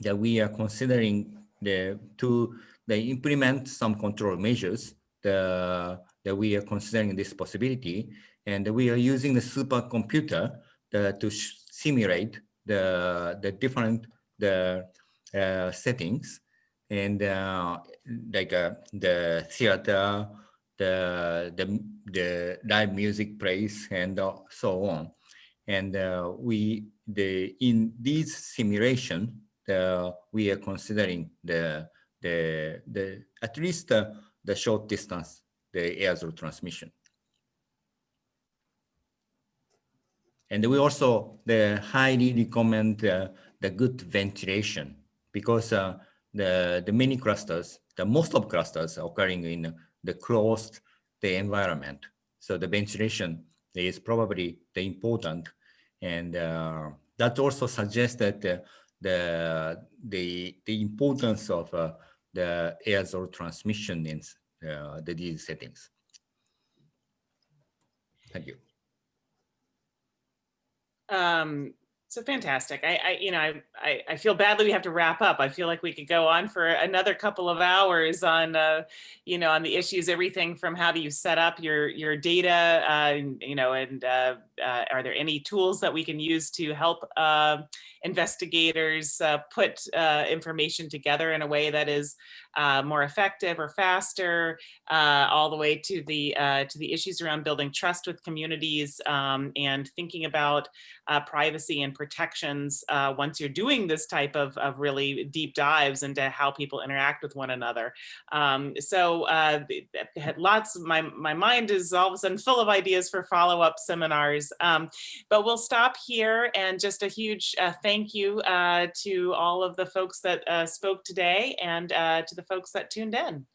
that we are considering the to they implement some control measures the, that we are considering this possibility. And we are using the supercomputer the, to simulate the the different the uh, settings. And uh, like uh, the theater the the the live music plays and so on. And uh, we the in these simulation the, we are considering the, the, the at least the, the short distance, the aerosol transmission. And we also the highly recommend uh, the good ventilation because uh, the the many clusters, the most of clusters are occurring in the closed the environment. So the ventilation is probably the important, and uh, that also suggests that uh, the the the importance of uh, the aerosol transmission in uh, the these settings. Thank you. Um, So fantastic. I, I, you know, I, I, feel badly we have to wrap up. I feel like we could go on for another couple of hours on, uh, you know, on the issues, everything from how do you set up your, your data, uh, you know, and uh, uh, are there any tools that we can use to help uh, investigators uh, put information together in a way that is more effective or faster, all the way to the to the issues around building trust with communities um, and thinking about privacy and protections uh, once you're doing this type of, of really deep dives into how people interact with one another. Um, so uh, lots, my, my mind is all of a sudden full of ideas for follow-up seminars. Um, but we'll stop here and just a huge uh, thank you uh, to all of the folks that uh, spoke today and uh, to the folks that tuned in.